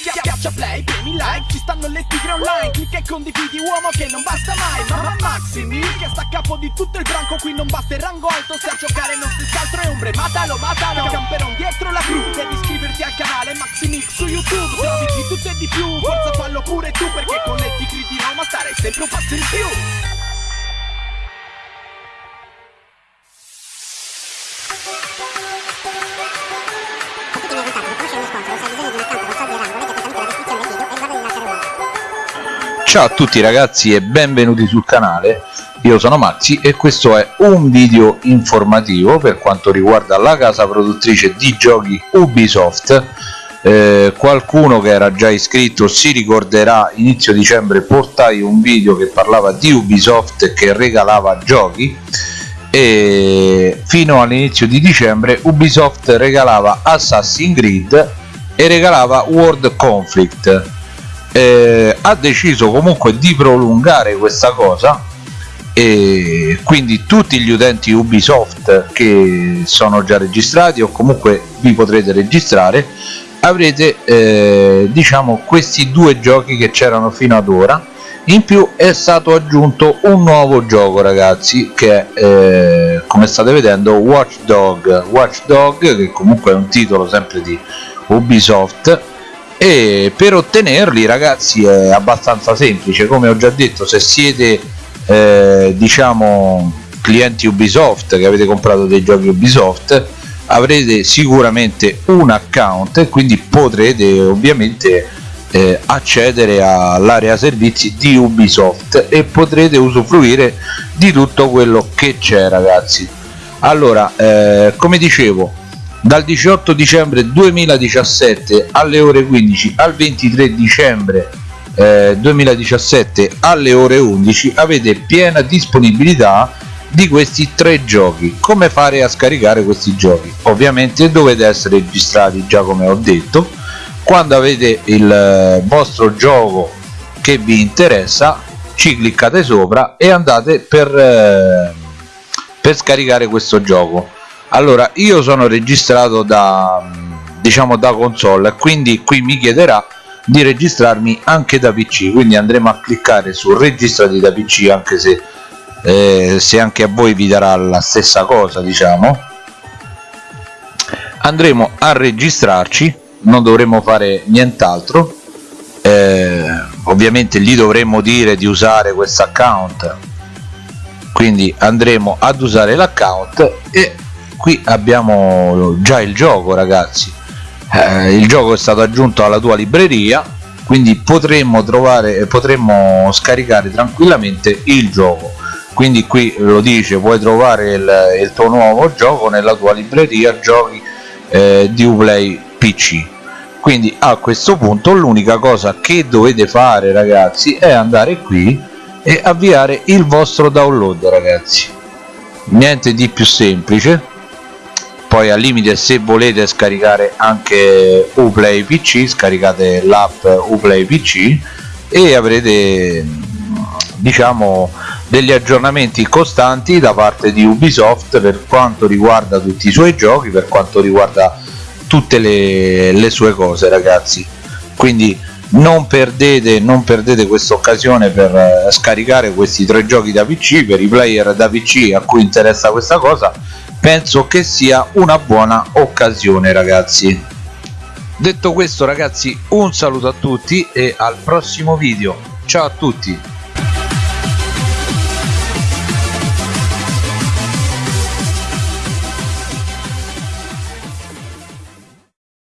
Schiaccia play, premi like, ci stanno le tigre online Clicca e condividi uomo che non basta mai. Mamma Maximi, che sta a capo di tutto il branco Qui non basta il rango alto, se a giocare non si scaltro è ombre. Matalo, matalo, camperon dietro la crew Devi iscriverti al canale Maximix su YouTube. Trovi di tutto e di più, forza fallo pure tu Perché con le tigre di Roma starai sempre un passo in più Ciao a tutti ragazzi e benvenuti sul canale, io sono Maxi e questo è un video informativo per quanto riguarda la casa produttrice di giochi Ubisoft. Eh, qualcuno che era già iscritto si ricorderà inizio dicembre portai un video che parlava di Ubisoft che regalava giochi e fino all'inizio di dicembre Ubisoft regalava Assassin's Creed e regalava World Conflict eh, ha deciso comunque di prolungare questa cosa e quindi tutti gli utenti Ubisoft che sono già registrati o comunque vi potrete registrare avrete eh, diciamo questi due giochi che c'erano fino ad ora. In più è stato aggiunto un nuovo gioco ragazzi che è eh, come state vedendo Watchdog. Watchdog che comunque è un titolo sempre di Ubisoft e per ottenerli ragazzi è abbastanza semplice. Come ho già detto se siete eh, diciamo clienti Ubisoft che avete comprato dei giochi Ubisoft avrete sicuramente un account e quindi potrete ovviamente eh, accedere all'area servizi di Ubisoft e potrete usufruire di tutto quello che c'è ragazzi. Allora eh, come dicevo dal 18 dicembre 2017 alle ore 15 al 23 dicembre eh, 2017 alle ore 11 avete piena disponibilità di questi tre giochi. Come fare a scaricare questi giochi? Ovviamente dovete essere registrati già come ho detto. Quando avete il eh, vostro gioco che vi interessa ci cliccate sopra e andate per, eh, per scaricare questo gioco allora io sono registrato da diciamo da console quindi qui mi chiederà di registrarmi anche da pc quindi andremo a cliccare su registrati da pc anche se eh, se anche a voi vi darà la stessa cosa diciamo. Andremo a registrarci non dovremo fare nient'altro. Eh, ovviamente gli dovremmo dire di usare questo account. Quindi andremo ad usare l'account e qui abbiamo già il gioco ragazzi. Eh, il gioco è stato aggiunto alla tua libreria quindi potremmo trovare potremmo scaricare tranquillamente il gioco. Quindi qui lo dice puoi trovare il, il tuo nuovo gioco nella tua libreria giochi eh, di Uplay PC quindi a questo punto l'unica cosa che dovete fare ragazzi è andare qui e avviare il vostro download ragazzi. Niente di più semplice poi al limite se volete scaricare anche Uplay PC scaricate l'app Uplay PC e avrete diciamo degli aggiornamenti costanti da parte di Ubisoft per quanto riguarda tutti i suoi giochi per quanto riguarda tutte le, le sue cose ragazzi. Quindi non perdete, non perdete questa occasione per eh, scaricare questi tre giochi da PC per i player da PC a cui interessa questa cosa penso che sia una buona occasione ragazzi. Detto questo ragazzi un saluto a tutti e al prossimo video. Ciao a tutti